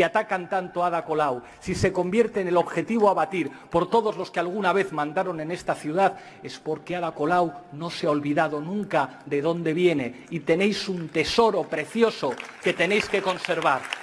si atacan tanto a Ada Colau, si se convierte en el objetivo a batir por todos los que alguna vez mandaron en esta ciudad, es porque Ada Colau no se ha olvidado nunca de dónde viene y tenéis un tesoro precioso que tenéis que conservar.